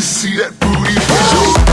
see that booty.